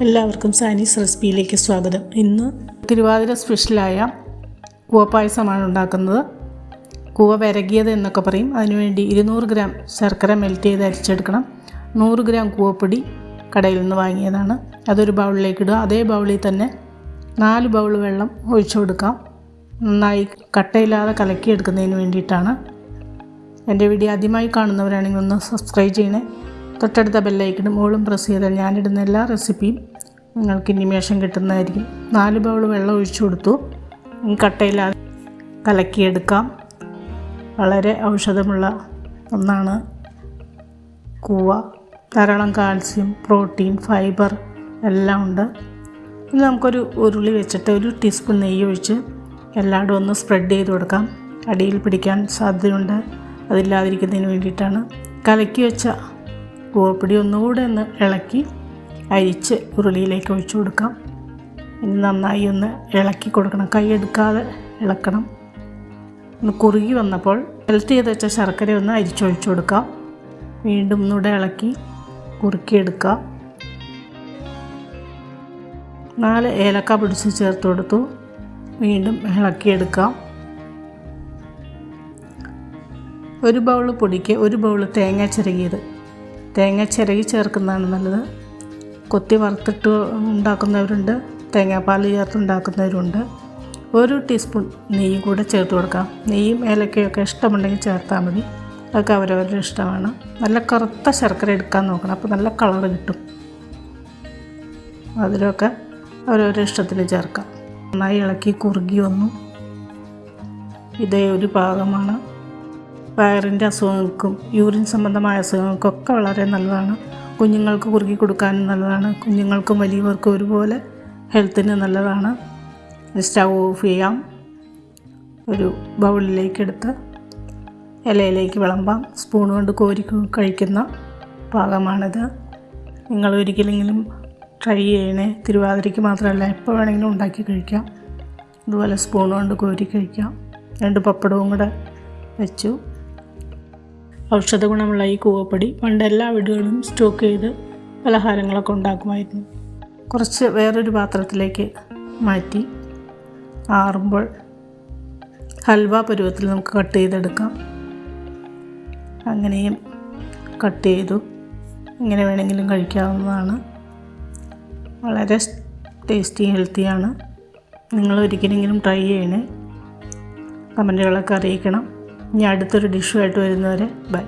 എല്ലാവർക്കും സാനീസ് റെസിപ്പിയിലേക്ക് സ്വാഗതം. ഇന്ന് തിരുവാതിര സ്പെഷ്യലായ കൂവപ്പായസമാണ് ഉണ്ടാക്കുന്നത്. കൂവ വിരകിയത് എന്നൊക്കെ പറയും. അതിനുവേണ്ടി ഇരുന്നൂറ് ഗ്രാം ശർക്കര മെൽറ്റ് ചെയ്ത് അരിച്ചെടുക്കണം. നൂറ് ഗ്രാം കൂവപ്പൊടി കടയിൽ നിന്ന് വാങ്ങിയതാണ്. അതൊരു ബൗളിലേക്ക് ഇടുക. അതേ ബൗളിൽ തന്നെ നാല് ബൗൾ വെള്ളം ഒഴിച്ചു കൊടുക്കാം. നന്നായി കട്ടയില്ലാതെ കലക്കിയെടുക്കുന്നതിന് വേണ്ടിയിട്ടാണ്. എന്റെ വീഡിയോ ആദ്യമായി കാണുന്നവരാണെങ്കിൽ ഒന്ന് സബ്സ്ക്രൈബ് ചെയ്യണേ. തൊട്ടടുത്ത ബെല്ലൈക്കനും മോളും പ്രസ് ചെയ്താൽ ഞാനിടുന്ന എല്ലാ റെസിപ്പിയും നിങ്ങൾക്ക് ഇനിമേഷൻ കിട്ടുന്നതായിരിക്കും. നാല് ബൗൾ വെള്ളം ഒഴിച്ചു കൊടുത്തു. കട്ടയിൽ കലക്കിയെടുക്കാം. വളരെ ഔഷധമുള്ള ഒന്നാണ് കൂവ. ധാരാളം കാൽസ്യം പ്രോട്ടീൻ ഫൈബർ എല്ലാം ഉണ്ട്. ഇനി നമുക്കൊരു ഉരുളി വെച്ചിട്ട് ഒരു ടീസ്പൂൺ നെയ്യ് ഒഴിച്ച് എല്ലായിടും ഒന്ന് സ്പ്രെഡ് ചെയ്ത് കൊടുക്കാം. അടിയിൽ പിടിക്കാൻ സാധ്യതയുണ്ട്. അതില്ലാതിരിക്കുന്നതിന് വേണ്ടിയിട്ടാണ്. കലക്കി വെച്ച കൂവപ്പൊടി ഒന്നുകൂടെ ഒന്ന് ഇളക്കി അരിച്ച് ഉരുളിയിലേക്ക് ഒഴിച്ചു കൊടുക്കാം. ഇനി നന്നായി ഒന്ന് ഇളക്കി കൊടുക്കണം. കൈ എടുക്കാതെ ഇളക്കണം. ഒന്ന് കുറുകി വന്നപ്പോൾ മെൽറ്റ് ചെയ്ത് വെച്ച ശർക്കര ഒന്ന് അരിച്ചൊഴിച്ചു കൊടുക്കാം. വീണ്ടും ഒന്നുകൂടെ ഇളക്കി കുറുക്കിയെടുക്കാം. നാല് ഏലക്ക പിടിച്ച് ചേർത്ത് കൊടുത്തു. വീണ്ടും ഇളക്കിയെടുക്കാം. ഒരു ബൗൾ പൊടിക്ക് ഒരു ബൗൾ തേങ്ങ ചിരകിയത് തേങ്ങ ചിരകി ചേർക്കുന്നതാണ് നല്ലത്. കൊത്തി വറുത്തിട്ട് ഉണ്ടാക്കുന്നവരുണ്ട് തേങ്ങാപ്പാൽ ചേർത്ത് ഉണ്ടാക്കുന്നവരുണ്ട്. ഒരു ടീസ്പൂൺ നെയ്യും കൂടെ ചേർത്ത് കൊടുക്കാം. നെയ്യും ഏലക്കയൊക്കെ ഇഷ്ടമുണ്ടെങ്കിൽ ചേർത്താൽ മതി. അതൊക്കെ അവരവരുടെ ഇഷ്ടമാണ്. നല്ല കറുത്ത ശർക്കര എടുക്കാൻ നോക്കണം. അപ്പോൾ നല്ല കളർ കിട്ടും. അതിലൊക്കെ അവരവരുടെ ഇഷ്ടത്തിന് ചേർക്കാം. നന്നായി ഇളക്കി കുറുകി വന്നു. ഇതേ ഒരു പാകമാണ്. വയറിന്റെ അസുഖങ്ങൾക്കും യൂറിൻ സംബന്ധമായ അസുഖങ്ങൾക്കൊക്കെ വളരെ നല്ലതാണ്. കുഞ്ഞുങ്ങൾക്ക് കുറുകി കൊടുക്കാനും നല്ലതാണ്. കുഞ്ഞുങ്ങൾക്കും വലിയവർക്കും ഒരുപോലെ ഹെൽത്തിന് നല്ലതാണ്. സ്റ്റൗ ഓഫ് ചെയ്യാം. ഒരു ബൗളിലേക്കെടുത്ത് ഇലയിലേക്ക് വിളമ്പാം. സ്പൂൺ കൊണ്ട് കോരി കഴിക്കുന്ന പാകമാണിത്. നിങ്ങൾ ഒരിക്കലെങ്കിലും ട്രൈ ചെയ്യണേ. തിരുവാതിരയ്ക്ക് മാത്രമല്ല എപ്പോൾ വേണമെങ്കിലും ഉണ്ടാക്കി കഴിക്കാം. ഇതുപോലെ സ്പൂൺ കൊണ്ട് കോരി കഴിക്കാം. രണ്ട് പപ്പടവും കൂടെ വെച്ചു. ഔഷധ ഗുണമുള്ള ഈ കൂവപ്പൊടി പണ്ട് എല്ലാ വീടുകളിലും സ്റ്റോക്ക് ചെയ്ത് പലഹാരങ്ങളൊക്കെ ഉണ്ടാക്കുമായിരുന്നു. കുറച്ച് വേറൊരു പാത്രത്തിലേക്ക് മാറ്റി ആറുമ്പോൾ ഹൽവ പരുവത്തിൽ നമുക്ക് കട്ട് ചെയ്തെടുക്കാം. അങ്ങനെയും കട്ട് ചെയ്തു. ഇങ്ങനെ വേണമെങ്കിലും കഴിക്കാവുന്നതാണ്. വളരെ ടേസ്റ്റി ഹെൽത്തിയാണ്. നിങ്ങൾ ഒരിക്കലെങ്കിലും ട്രൈ ചെയ്യണേ. കമന്റുകളൊക്കെ അറിയിക്കണം. ഇനി അടുത്തൊരു ഡിഷുമായിട്ട് വരുന്നവരെ ബൈ.